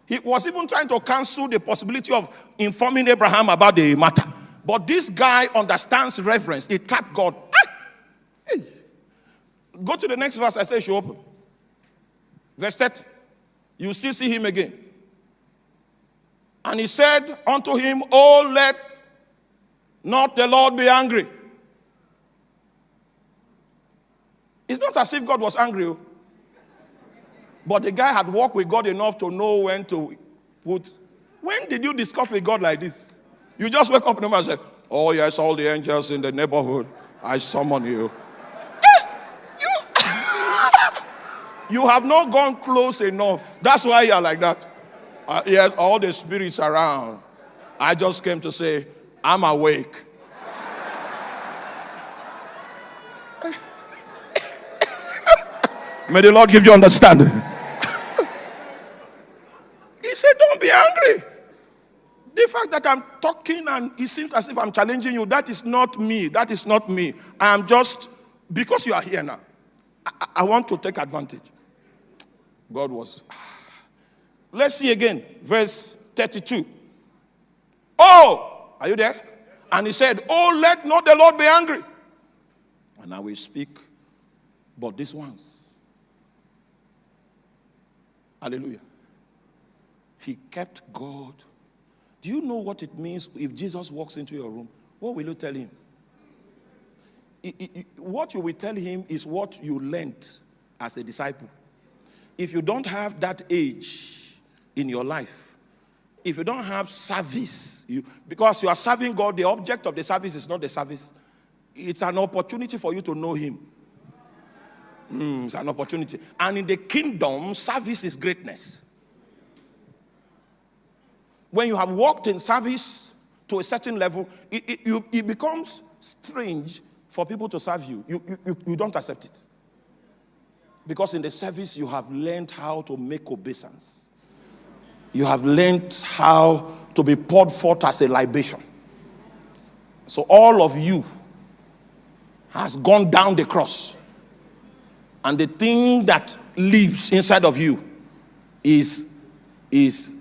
S1: He was even trying to cancel the possibility of informing Abraham about the matter. But this guy understands reverence. He trapped God. Ah! Hey. Go to the next verse. I say, should open. Verse 30. You still see him again. And he said unto him, Oh, let not the Lord be angry. It's not as if God was angry. oh. But the guy had walked with God enough to know when to put. When did you discuss with God like this? You just wake up in the morning and say, Oh, yes, all the angels in the neighborhood, I summon you. Eh, you, *laughs* you have not gone close enough. That's why you're like that. Uh, yes, all the spirits around. I just came to say, I'm awake. May the Lord give you understanding. he said, Don't be angry. The fact that I'm talking and it seems as if I'm challenging you, that is not me. That is not me. I am just, because you are here now, I, I want to take advantage. God was. *sighs* Let's see again, verse 32. Oh, are you there? And he said, Oh, let not the Lord be angry. And I will speak, but this once. Hallelujah. He kept God. Do you know what it means if Jesus walks into your room? What will you tell him? What you will tell him is what you learned as a disciple. If you don't have that age in your life, if you don't have service, you, because you are serving God, the object of the service is not the service, it's an opportunity for you to know Him. Mm, it's an opportunity. And in the kingdom, service is greatness. When you have walked in service to a certain level, it, it, you, it becomes strange for people to serve you. You, you, you. you don't accept it. Because in the service, you have learned how to make obeisance. You have learned how to be poured forth as a libation. So all of you has gone down the cross. And the thing that lives inside of you is, is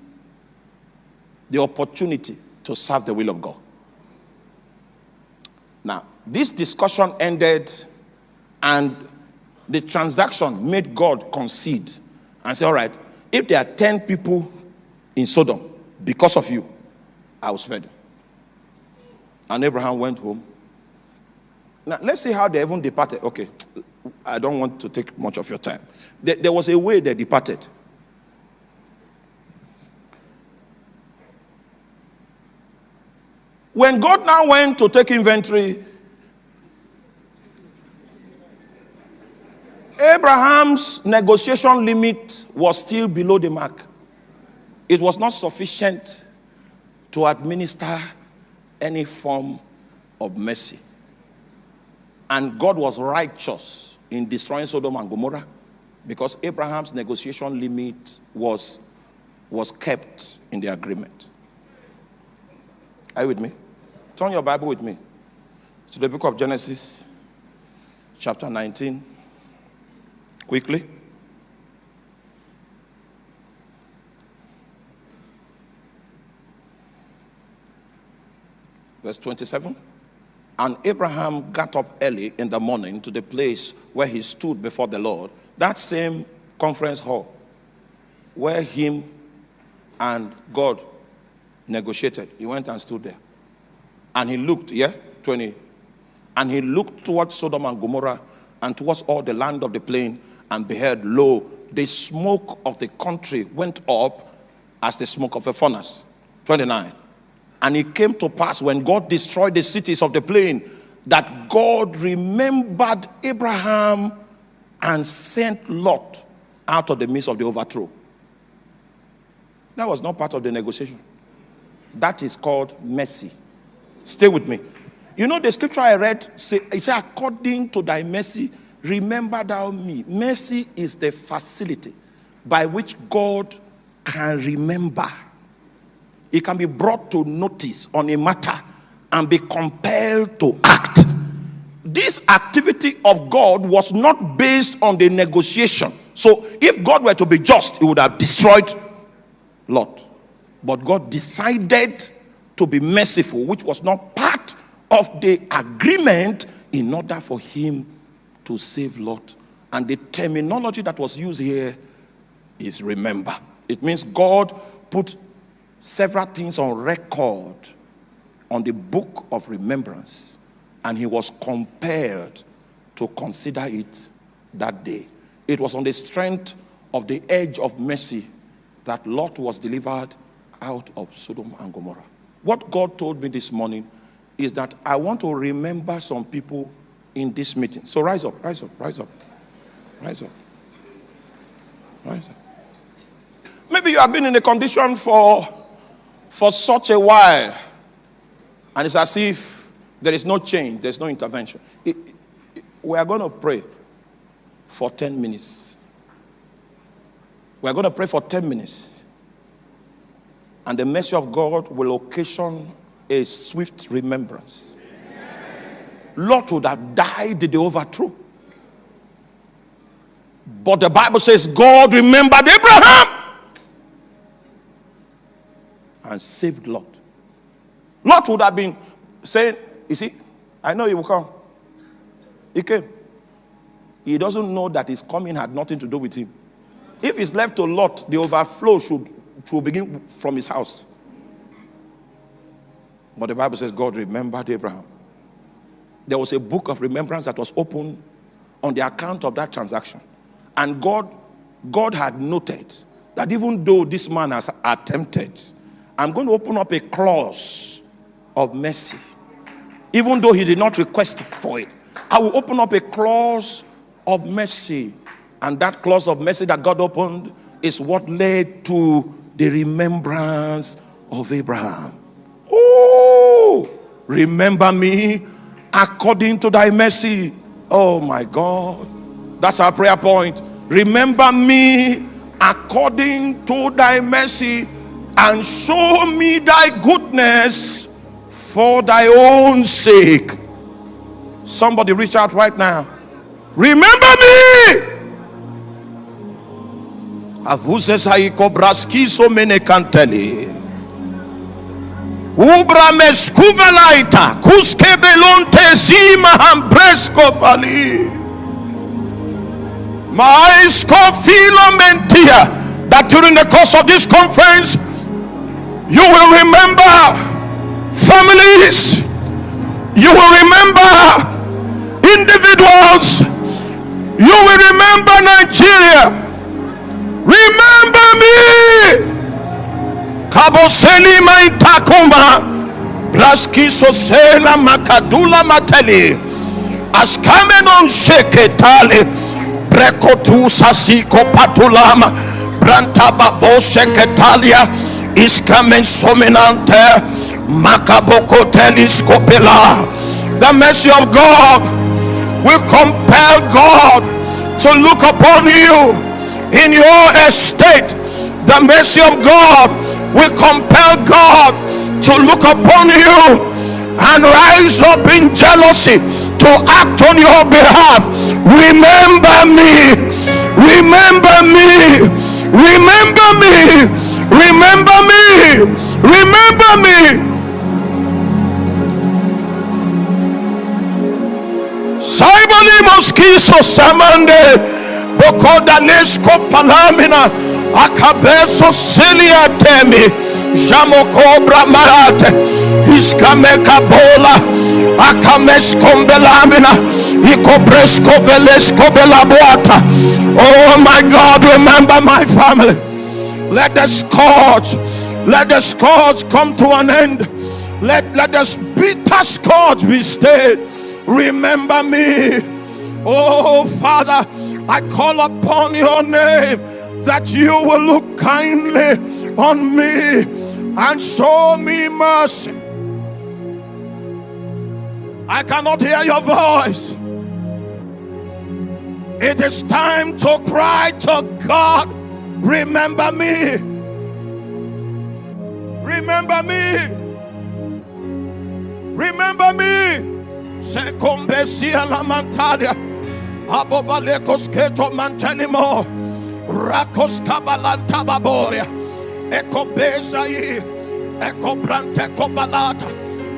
S1: the opportunity to serve the will of God. Now, this discussion ended, and the transaction made God concede and say, All right, if there are 10 people in Sodom because of you, I will spare them. And Abraham went home. Now, let's see how they even departed. Okay, I don't want to take much of your time. There, there was a way they departed. When God now went to take inventory, Abraham's negotiation limit was still below the mark. It was not sufficient to administer any form of mercy. And God was righteous in destroying Sodom and Gomorrah because Abraham's negotiation limit was, was kept in the agreement. Are you with me? Turn your Bible with me to the book of Genesis, chapter 19. Quickly. Verse 27. And Abraham got up early in the morning to the place where he stood before the Lord, that same conference hall where him and God negotiated. He went and stood there. And he looked, yeah, 20. And he looked towards Sodom and Gomorrah and towards all the land of the plain and beheld, lo, the smoke of the country went up as the smoke of a furnace. 29. And it came to pass when God destroyed the cities of the plain that God remembered Abraham and sent Lot out of the midst of the overthrow. That was not part of the negotiation. That is called mercy. Stay with me. You know, the scripture I read, say, it said, according to thy mercy, remember thou me. Mercy is the facility by which God can remember. It can be brought to notice on a matter and be compelled to act. This activity of God was not based on the negotiation. So, if God were to be just, he would have destroyed Lot. But God decided to be merciful, which was not part of the agreement in order for him to save Lot. And the terminology that was used here is remember. It means God put several things on record on the book of remembrance, and he was compelled to consider it that day. It was on the strength of the edge of mercy that Lot was delivered out of Sodom and Gomorrah. What God told me this morning is that I want to remember some people in this meeting. So rise up, rise up, rise up, rise up, rise up. Maybe you have been in a condition for, for such a while, and it's as if there is no change, there's no intervention. It, it, we are going to pray for 10 minutes. We are going to pray for 10 minutes. And the mercy of God will occasion a swift remembrance. Lot would have died the overthrow. But the Bible says God remembered Abraham and saved Lot. Lot would have been saying, You see, I know he will come. He came. He doesn't know that his coming had nothing to do with him. If he's left to Lot, the overflow should, should begin from his house. But the Bible says God remembered Abraham. There was a book of remembrance that was opened on the account of that transaction. And God, God had noted that even though this man has attempted, I'm going to open up a clause of mercy. Even though he did not request for it, I will open up a clause of mercy. And that clause of mercy that God opened is what led to the remembrance of Abraham. Oh, remember me according to thy mercy. Oh my God. That's our prayer point. Remember me according to thy mercy and show me thy goodness for thy own sake. Somebody reach out right now. Remember me. Avuzes haiko braskiso mene kanteli. Ubra meskuvelaita kuske belonte zima hambresko fali. Maisko filo mentia that during the course of this conference you will remember families. You will remember individuals. You will remember Nigeria. Remember me. Cabo Selima Itakuma. Braskiso Sela Makadula Mateli. Askamenon Sheketale. Brekotu Sasiko Patulama. Brantaba Sheketalia. Iskamen Sominante. Makaboko Telescopela. The mercy of God will compel God to look upon you in your estate. The mercy of God will compel God to look upon you and rise up in jealousy to act on your behalf. Remember me. Remember me. Remember me. Remember me. Remember me. Saibali mosquiso samande. Bokoda lesko palamina. Akabeso silia temi. Jamokobra marate. Iskameka bola akameskombelamina ikobresko velesko belabuata. Oh my god remember my family let the scourge let the scourge come to an end. Let let the bitter scourge be stayed. Remember me. Oh father i call upon your name that you will look kindly on me and show me mercy. I cannot hear your voice. It is time to cry to god remember me remember me remember me Sekombesia la mantalia. Abobalekos keto mantelimo. Rakos kabalanta baboria. Eko bezai. Eko brante kobalata.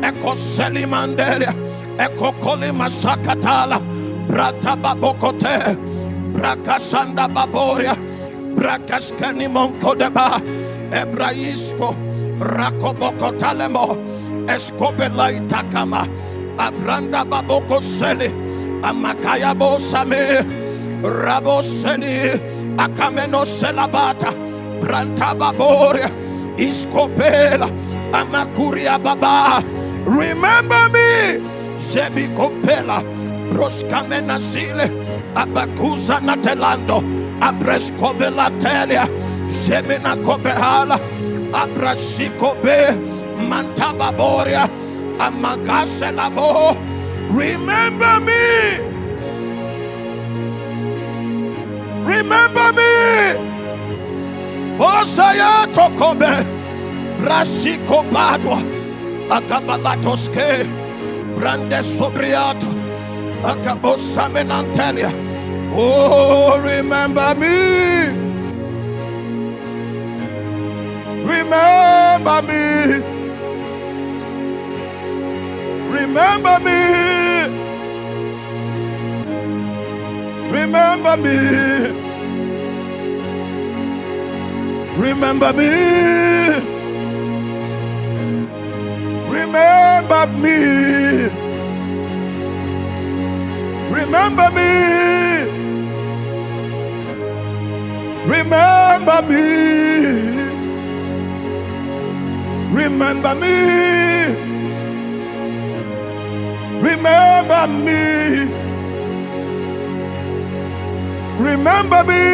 S1: Eko selimandelia. Eko kolima sakatala. Brata babokote. Brakasanda baboria. Brakas Kanimon Kodeba, Ebraisco, Rakoboko Talemo, Escobelai Takama, Abranda Baboko Sele, Amakayabo Same, Raboseni, Akameno Selabata, Brantababore, iskopela, Amakuria Baba, remember me, Zebi Kopela, Broskamena Sile, Abakusa Natelando. Abrescovelatelia, Semina Cobehala, Abrasicobe, Mantababoria, Amagaselabo. Remember me. Remember me. Osaya Tokobe, Brasicobadua, Agabalatoske, Brande Sobriato, Agabosaminantelia oh remember me. Remember me. Remember me. Remember me. Remember me. Remember me. Remember me remember me. Remember me. Remember me. Remember me.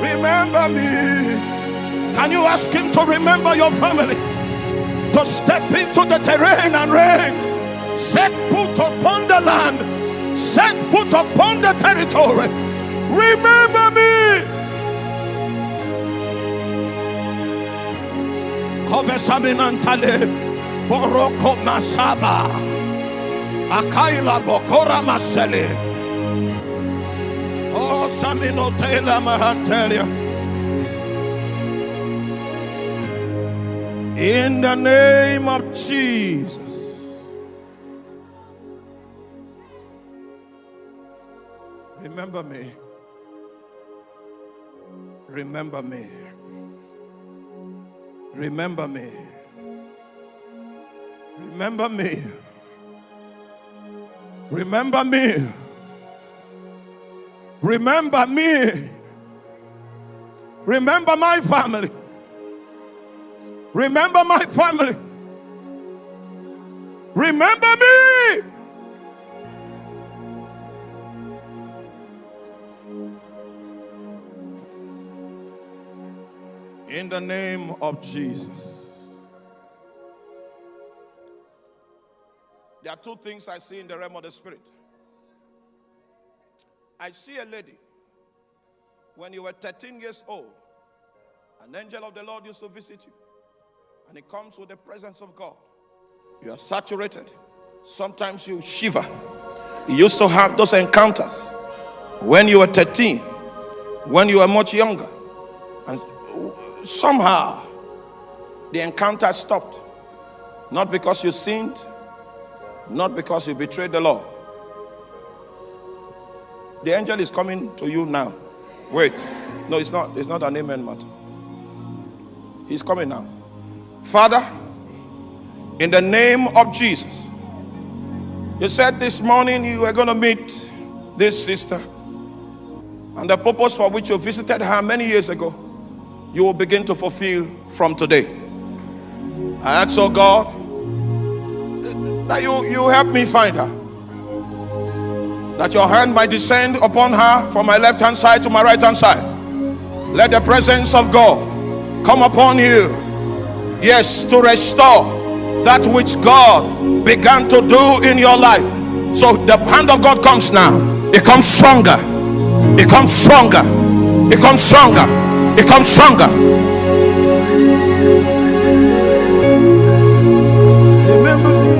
S1: Remember me. Can you ask him to remember your family? To step into the terrain and reign. Set foot upon the land, set foot upon the territory. Remember me. Kovesaminantale, Boroko Masaba, Akaila Bokora Masele. Oh, Samino Taylor Mahantelia. In the name of Jesus. Remember me. Remember me. Remember me. Remember me. Remember me. Remember me. Remember my family. Remember my family. Remember me. The name of Jesus. There are two things I see in the realm of the spirit. I see a lady. When you were 13 years old, an angel of the Lord used to visit you. And it comes with the presence of God. You are saturated. Sometimes you shiver. You used to have those encounters when you were 13, when you were much younger somehow the encounter stopped. Not because you sinned, not because you betrayed the law. The angel is coming to you now. Wait. No, it's not. It's not an amen matter. He's coming now. Father, in the name of Jesus, you said this morning you were going to meet this sister. And the purpose for which you visited her many years ago you will begin to fulfill from today. I ask, oh God, that you, you help me find her. That your hand might descend upon her from my left hand side to my right hand side. Let the presence of God come upon you. Yes, to restore that which God began to do in your life. So the hand of God comes now. It comes stronger. It comes stronger. It comes stronger become stronger. Remember me.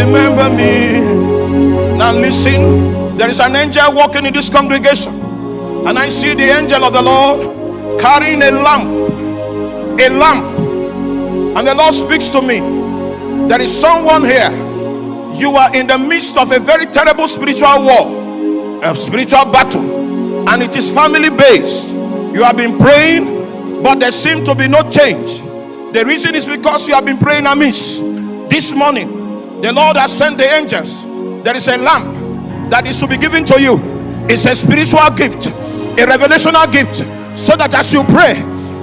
S1: Remember me. Now listen. There is an angel walking in this congregation. And I see the angel of the Lord carrying a lamp. A lamp. And the Lord speaks to me. There is someone here. You are in the midst of a very terrible spiritual war, a spiritual battle, and it is family based You have been praying, but there seems to be no change. The reason is because you have been praying amiss. This morning, the Lord has sent the angels. There is a lamp that is to be given to you. It's a spiritual gift, a revelational gift, so that as you pray,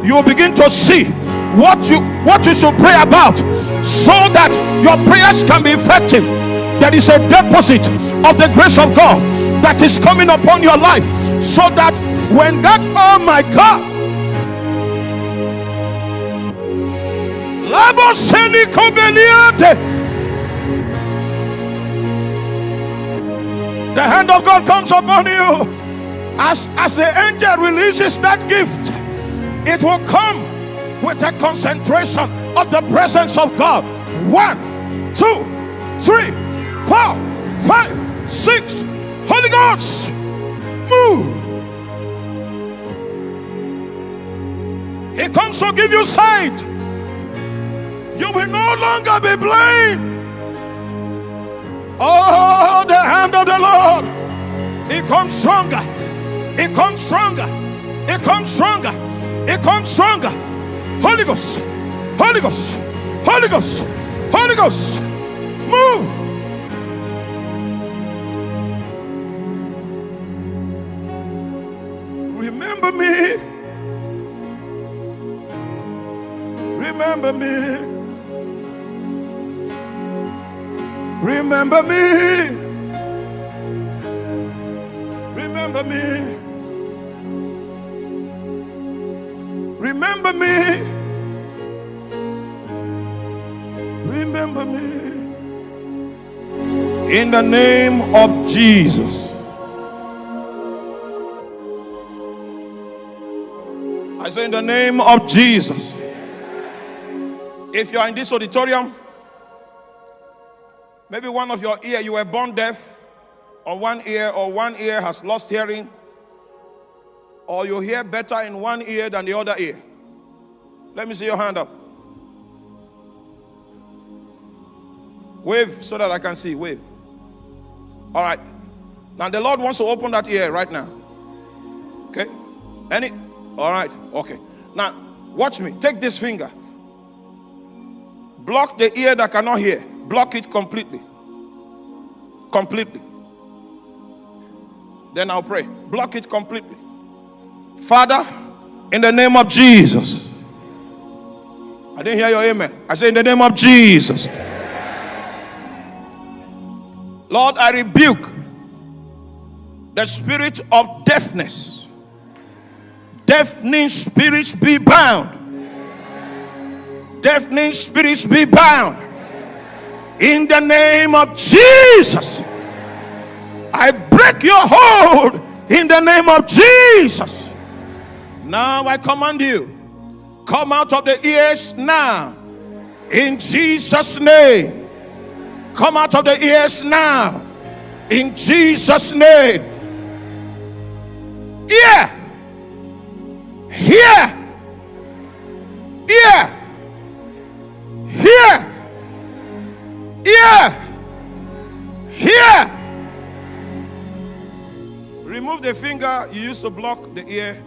S1: you will begin to see what you what you should pray about so that your prayers can be effective there is a deposit of the grace of god that is coming upon your life so that when that oh my god the hand of god comes upon you as as the angel releases that gift it will come with a concentration of the presence of God. One, two, three, four, five, six. Holy Ghost, move. He comes to give you sight. You will no longer be blind. Oh, the hand of the Lord. It comes stronger. It comes stronger. It comes stronger. It comes stronger. Holy Ghost, Holy Ghost, Holy Ghost, Holy Ghost, move. Remember me. Remember me. Remember me. Remember me. Remember me. Remember me. In the name of Jesus. I say, in the name of Jesus. If you are in this auditorium, maybe one of your ear, you were born deaf or one ear, or one ear has lost hearing, or you hear better in one ear than the other ear. Let me see your hand up. Wave so that I can see. Wave. All right. Now the Lord wants to open that ear right now. Okay? Any? All right. Okay. Now, watch me. Take this finger. Block the ear that cannot hear. Block it completely. Completely. Then I'll pray. Block it completely. Father, in the name of Jesus. I didn't hear your amen. I say, in the name of Jesus. Lord, I rebuke the spirit of deafness. Deafening spirits be bound. Deafening spirits be bound. In the name of Jesus. I break your hold in the name of Jesus. Now I command you, come out of the ears now. In Jesus' name. Come out of the ears now. In Jesus' name. Ear. Hear. Ear. Hear. Ear. Hear. Remove the finger you used to block the ear.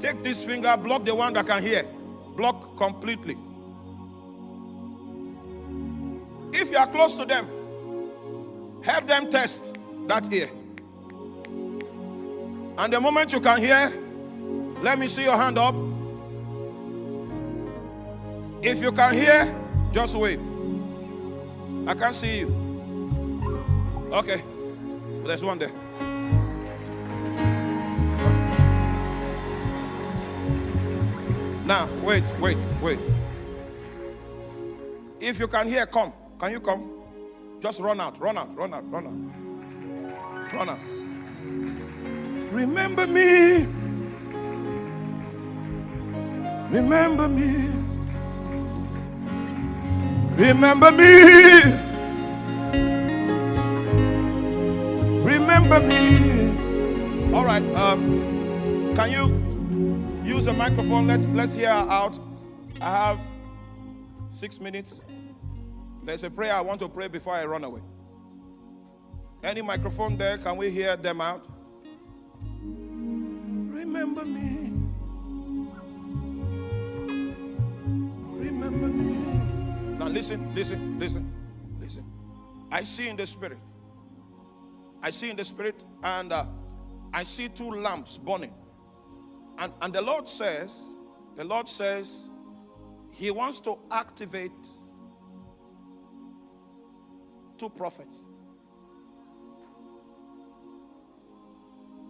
S1: Take this finger, block the one that can hear. Block completely. If you are close to them, help them test that ear. And the moment you can hear, let me see your hand up. If you can hear, just wait. I can't see you. Okay. There's one there. Now, wait, wait, wait. If you can hear, come. Can you come? Just run out, run out, run out, run out. Run out. Remember me. Remember me. Remember me. Remember me. All right. Um, can you use a microphone? Let's let's hear out. I have six minutes. There's a prayer I want to pray before I run away. Any microphone there? Can we hear them out? Remember me. Remember me. Now listen, listen, listen, listen. I see in the spirit. I see in the spirit, and uh, I see two lamps burning. And, and the Lord says, the Lord says, He wants to activate two prophets.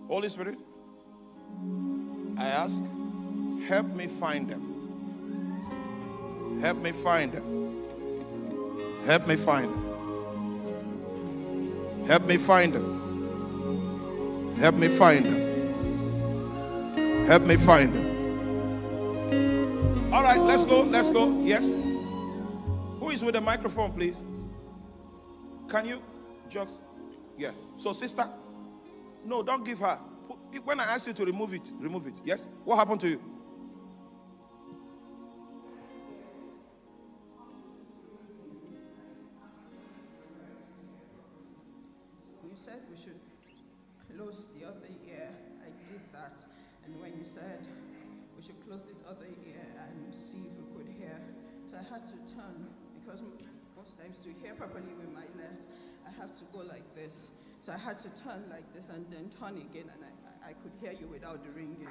S1: Holy Spirit, I ask, help me find them. Help me find them. Help me find them. Help me find them. Help me find them. Help me find them. All right, let's go. Let's go. Yes. Who is with the microphone, please? Can you just, yeah. So, sister, no, don't give her. When I ask you to remove it, remove it. Yes? What happened to? You
S2: properly with my left, I have to go like this. So I had to turn like this and then turn again, and I, I could hear you without the ringing.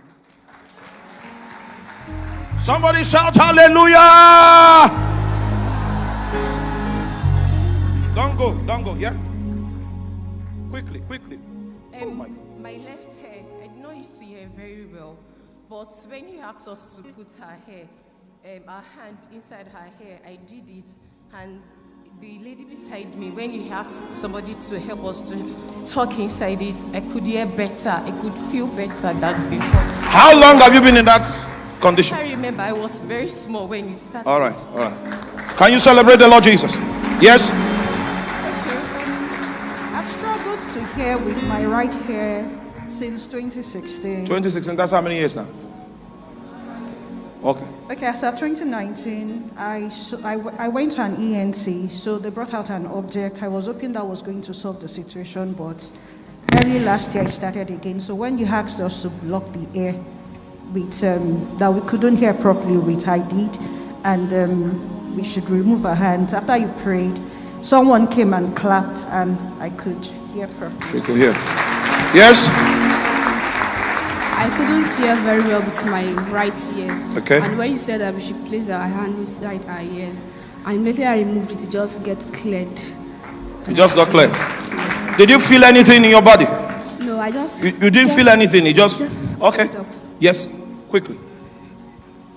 S1: Somebody shout hallelujah! Don't go, don't go, yeah? Quickly, quickly.
S3: Um, oh my, my left hair, I did not used to hear very well, but when you asked us to put her hair, um, our hand inside her hair, I did it, and the lady beside me, when you asked somebody to help us to talk inside it, I could hear better. I could feel better than before.
S1: How long have you been in that condition?
S3: I remember I was very small when it started.
S1: All right, all right. Can you celebrate the Lord Jesus? Yes? Okay.
S2: Um, I've struggled to hear with my right hair since 2016.
S1: 2016, that's how many years now? Okay.
S2: Okay, so 2019, I, so I, I went to an ENT, so they brought out an object. I was hoping that was going to solve the situation, but early last year I started again. So when you asked us to block the air with, um, that we couldn't hear properly with, I did, and um, we should remove our hands. After you prayed, someone came and clapped, and I could hear properly.
S1: You could hear. Yes?
S4: I couldn't hear very well with my right ear.
S1: Okay.
S4: And when you said that we should place our hand inside our ears, and immediately I removed it, it just get cleared.
S1: It just got cleared. Did you feel anything in your body?
S4: No, I just.
S1: You, you didn't feel anything. You just,
S4: just
S1: okay. Yes, quickly.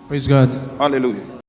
S5: Praise God.
S1: Hallelujah.